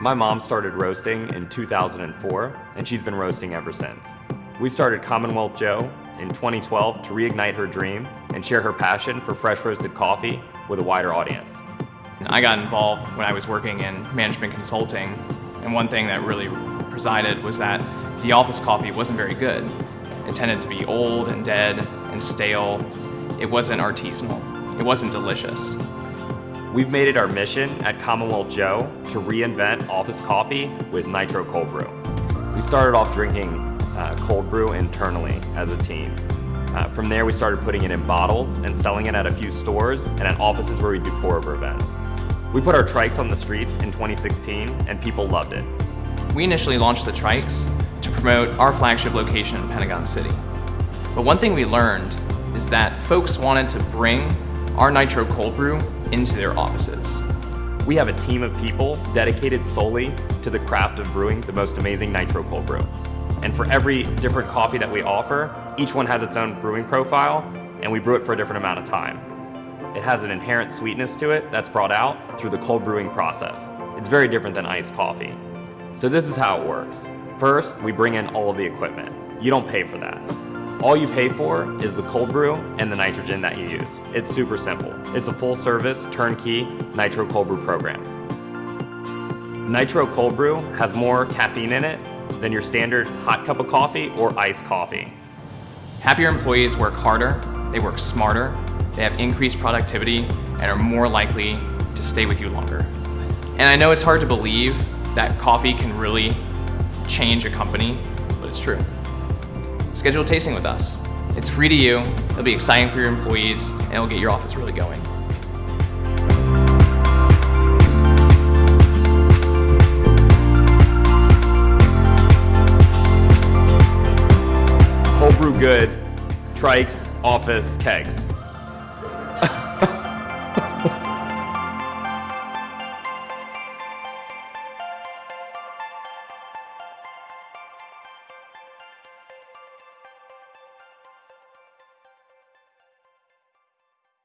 My mom started roasting in 2004, and she's been roasting ever since. We started Commonwealth Joe in 2012 to reignite her dream and share her passion for fresh roasted coffee with a wider audience. I got involved when I was working in management consulting, and one thing that really presided was that the office coffee wasn't very good. It tended to be old and dead and stale. It wasn't artisanal. It wasn't delicious. We've made it our mission at Commonwealth Joe to reinvent office coffee with Nitro Cold Brew. We started off drinking uh, cold brew internally as a team. Uh, from there, we started putting it in bottles and selling it at a few stores and at offices where we do pour-over events. We put our trikes on the streets in 2016 and people loved it. We initially launched the trikes to promote our flagship location in Pentagon City. But one thing we learned is that folks wanted to bring our Nitro Cold Brew into their offices. We have a team of people dedicated solely to the craft of brewing the most amazing Nitro Cold Brew. And for every different coffee that we offer, each one has its own brewing profile, and we brew it for a different amount of time. It has an inherent sweetness to it that's brought out through the cold brewing process. It's very different than iced coffee. So this is how it works. First, we bring in all of the equipment. You don't pay for that. All you pay for is the cold brew and the nitrogen that you use. It's super simple. It's a full service, turnkey Nitro Cold Brew program. Nitro Cold Brew has more caffeine in it than your standard hot cup of coffee or iced coffee. Happier employees work harder, they work smarter, they have increased productivity, and are more likely to stay with you longer. And I know it's hard to believe that coffee can really change a company, but it's true schedule a tasting with us. It's free to you, it'll be exciting for your employees, and it'll get your office really going. Whole brew good, trikes, office, kegs.